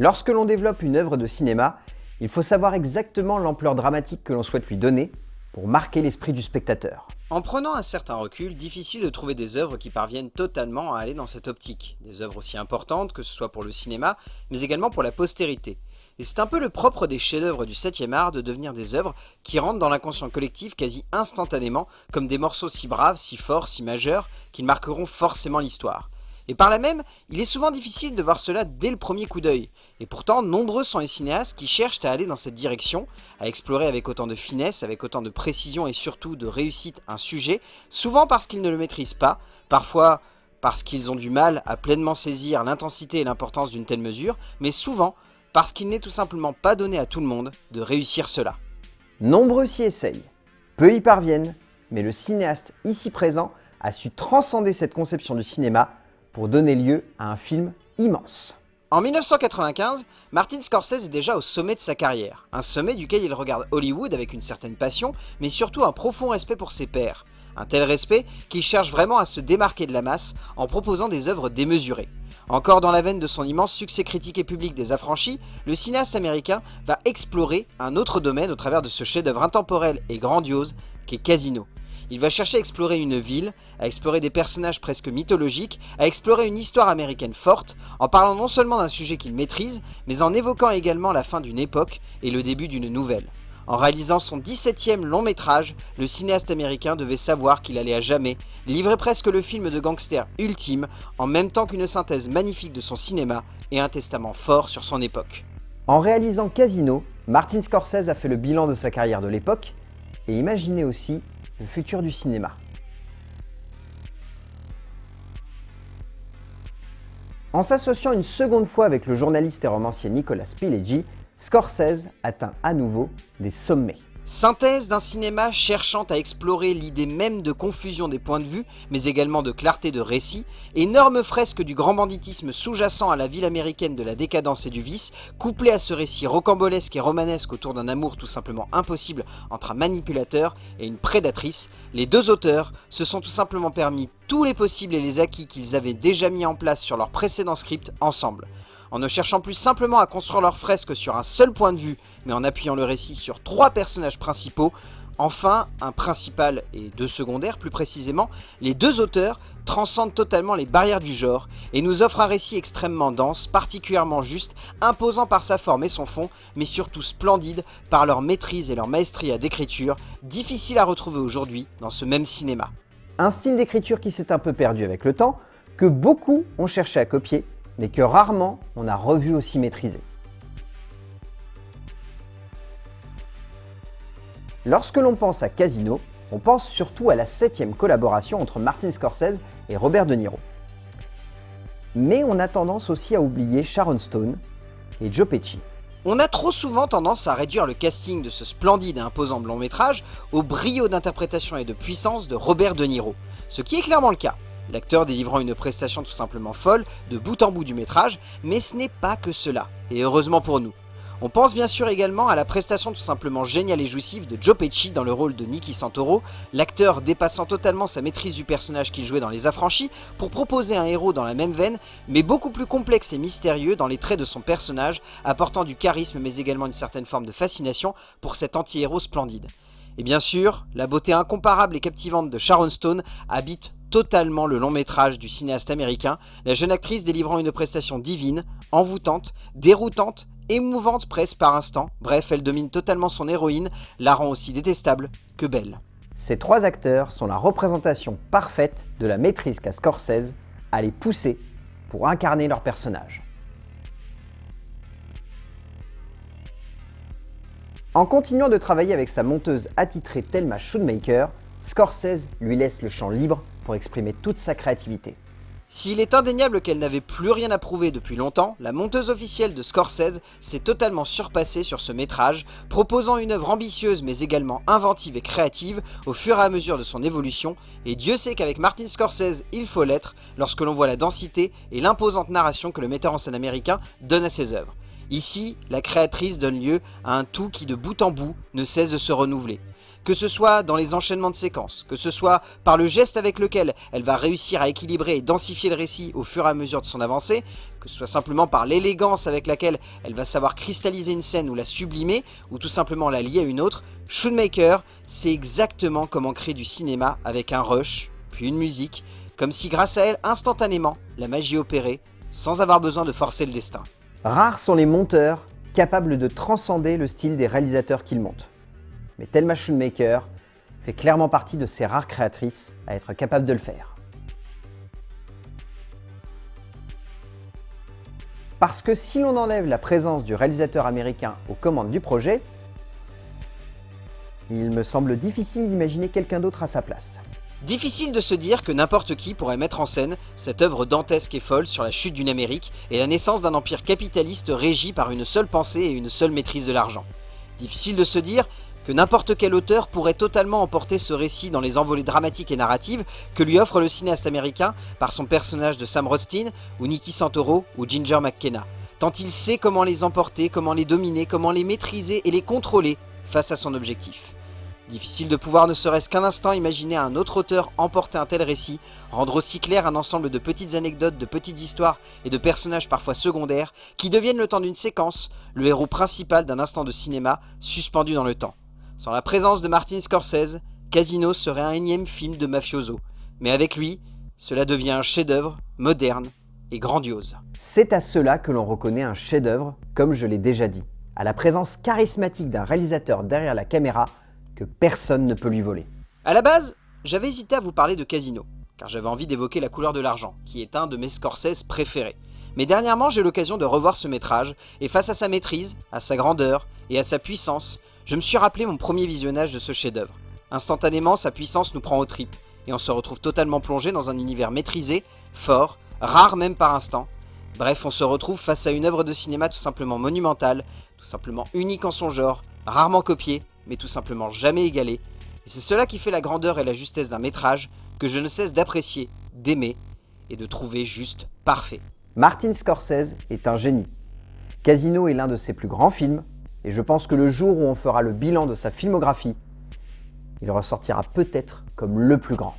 Lorsque l'on développe une œuvre de cinéma, il faut savoir exactement l'ampleur dramatique que l'on souhaite lui donner pour marquer l'esprit du spectateur. En prenant un certain recul, difficile de trouver des œuvres qui parviennent totalement à aller dans cette optique. Des œuvres aussi importantes que ce soit pour le cinéma, mais également pour la postérité. Et c'est un peu le propre des chefs-d'œuvre du 7e art de devenir des œuvres qui rentrent dans l'inconscient collectif quasi instantanément, comme des morceaux si braves, si forts, si majeurs, qu'ils marqueront forcément l'histoire. Et par là même, il est souvent difficile de voir cela dès le premier coup d'œil. Et pourtant, nombreux sont les cinéastes qui cherchent à aller dans cette direction, à explorer avec autant de finesse, avec autant de précision et surtout de réussite un sujet, souvent parce qu'ils ne le maîtrisent pas, parfois parce qu'ils ont du mal à pleinement saisir l'intensité et l'importance d'une telle mesure, mais souvent parce qu'il n'est tout simplement pas donné à tout le monde de réussir cela. Nombreux s'y essayent, peu y parviennent, mais le cinéaste ici présent a su transcender cette conception du cinéma pour donner lieu à un film immense. En 1995, Martin Scorsese est déjà au sommet de sa carrière, un sommet duquel il regarde Hollywood avec une certaine passion, mais surtout un profond respect pour ses pairs. Un tel respect qu'il cherche vraiment à se démarquer de la masse en proposant des œuvres démesurées. Encore dans la veine de son immense succès critique et public des affranchis, le cinéaste américain va explorer un autre domaine au travers de ce chef-d'œuvre intemporel et grandiose qu'est Casino. Il va chercher à explorer une ville, à explorer des personnages presque mythologiques, à explorer une histoire américaine forte, en parlant non seulement d'un sujet qu'il maîtrise, mais en évoquant également la fin d'une époque et le début d'une nouvelle. En réalisant son 17e long métrage, le cinéaste américain devait savoir qu'il allait à jamais livrer presque le film de gangster ultime, en même temps qu'une synthèse magnifique de son cinéma et un testament fort sur son époque. En réalisant Casino, Martin Scorsese a fait le bilan de sa carrière de l'époque et imaginé aussi le futur du cinéma. En s'associant une seconde fois avec le journaliste et romancier Nicolas Pileggi, Scorsese atteint à nouveau des sommets. Synthèse d'un cinéma cherchant à explorer l'idée même de confusion des points de vue, mais également de clarté de récit, énorme fresque du grand banditisme sous-jacent à la ville américaine de la décadence et du vice, couplé à ce récit rocambolesque et romanesque autour d'un amour tout simplement impossible entre un manipulateur et une prédatrice, les deux auteurs se sont tout simplement permis tous les possibles et les acquis qu'ils avaient déjà mis en place sur leur précédent script ensemble en ne cherchant plus simplement à construire leur fresque sur un seul point de vue, mais en appuyant le récit sur trois personnages principaux, Enfin, un principal et deux secondaires plus précisément, les deux auteurs transcendent totalement les barrières du genre et nous offrent un récit extrêmement dense, particulièrement juste, imposant par sa forme et son fond, mais surtout splendide par leur maîtrise et leur maestria d'écriture, difficile à retrouver aujourd'hui dans ce même cinéma. Un style d'écriture qui s'est un peu perdu avec le temps, que beaucoup ont cherché à copier, mais que rarement on a revu aussi maîtrisé. Lorsque l'on pense à Casino, on pense surtout à la septième collaboration entre Martin Scorsese et Robert De Niro. Mais on a tendance aussi à oublier Sharon Stone et Joe Pesci. On a trop souvent tendance à réduire le casting de ce splendide et imposant long métrage au brio d'interprétation et de puissance de Robert De Niro, ce qui est clairement le cas l'acteur délivrant une prestation tout simplement folle de bout en bout du métrage, mais ce n'est pas que cela, et heureusement pour nous. On pense bien sûr également à la prestation tout simplement géniale et jouissive de Joe Pesci dans le rôle de Nicky Santoro, l'acteur dépassant totalement sa maîtrise du personnage qu'il jouait dans Les Affranchis pour proposer un héros dans la même veine, mais beaucoup plus complexe et mystérieux dans les traits de son personnage, apportant du charisme mais également une certaine forme de fascination pour cet anti-héros splendide. Et bien sûr, la beauté incomparable et captivante de Sharon Stone habite totalement le long métrage du cinéaste américain, la jeune actrice délivrant une prestation divine, envoûtante, déroutante, émouvante presque par instant, bref, elle domine totalement son héroïne, la rend aussi détestable que belle. Ces trois acteurs sont la représentation parfaite de la maîtrise qu'a Scorsese à les pousser pour incarner leur personnage. En continuant de travailler avec sa monteuse attitrée Thelma Schoonmaker, Scorsese lui laisse le champ libre pour exprimer toute sa créativité. S'il est indéniable qu'elle n'avait plus rien à prouver depuis longtemps, la monteuse officielle de Scorsese s'est totalement surpassée sur ce métrage, proposant une œuvre ambitieuse mais également inventive et créative au fur et à mesure de son évolution, et Dieu sait qu'avec Martin Scorsese, il faut l'être lorsque l'on voit la densité et l'imposante narration que le metteur en scène américain donne à ses œuvres. Ici, la créatrice donne lieu à un tout qui de bout en bout ne cesse de se renouveler. Que ce soit dans les enchaînements de séquences, que ce soit par le geste avec lequel elle va réussir à équilibrer et densifier le récit au fur et à mesure de son avancée, que ce soit simplement par l'élégance avec laquelle elle va savoir cristalliser une scène ou la sublimer, ou tout simplement la lier à une autre, Shootmaker, c'est exactement comment créer du cinéma avec un rush, puis une musique, comme si grâce à elle, instantanément, la magie opérait, sans avoir besoin de forcer le destin. Rares sont les monteurs capables de transcender le style des réalisateurs qu'ils montent. Mais Thelma Schoonmaker fait clairement partie de ces rares créatrices à être capable de le faire. Parce que si l'on enlève la présence du réalisateur américain aux commandes du projet, il me semble difficile d'imaginer quelqu'un d'autre à sa place. Difficile de se dire que n'importe qui pourrait mettre en scène cette œuvre dantesque et folle sur la chute d'une Amérique et la naissance d'un empire capitaliste régi par une seule pensée et une seule maîtrise de l'argent. Difficile de se dire que n'importe quel auteur pourrait totalement emporter ce récit dans les envolées dramatiques et narratives que lui offre le cinéaste américain par son personnage de Sam Rothstein ou Nicky Santoro ou Ginger McKenna, tant il sait comment les emporter, comment les dominer, comment les maîtriser et les contrôler face à son objectif. Difficile de pouvoir ne serait-ce qu'un instant imaginer un autre auteur emporter un tel récit, rendre aussi clair un ensemble de petites anecdotes, de petites histoires et de personnages parfois secondaires qui deviennent le temps d'une séquence, le héros principal d'un instant de cinéma suspendu dans le temps. Sans la présence de Martin Scorsese, Casino serait un énième film de mafioso. Mais avec lui, cela devient un chef-d'œuvre moderne et grandiose. C'est à cela que l'on reconnaît un chef-d'œuvre, comme je l'ai déjà dit, à la présence charismatique d'un réalisateur derrière la caméra que personne ne peut lui voler. À la base, j'avais hésité à vous parler de Casino, car j'avais envie d'évoquer La couleur de l'argent, qui est un de mes Scorsese préférés. Mais dernièrement, j'ai eu l'occasion de revoir ce métrage, et face à sa maîtrise, à sa grandeur et à sa puissance, je me suis rappelé mon premier visionnage de ce chef-d'œuvre. Instantanément, sa puissance nous prend aux tripes, et on se retrouve totalement plongé dans un univers maîtrisé, fort, rare même par instant. Bref, on se retrouve face à une œuvre de cinéma tout simplement monumentale, tout simplement unique en son genre, rarement copiée, mais tout simplement jamais égalé. Et c'est cela qui fait la grandeur et la justesse d'un métrage que je ne cesse d'apprécier, d'aimer et de trouver juste parfait. Martin Scorsese est un génie. Casino est l'un de ses plus grands films, et je pense que le jour où on fera le bilan de sa filmographie, il ressortira peut-être comme le plus grand.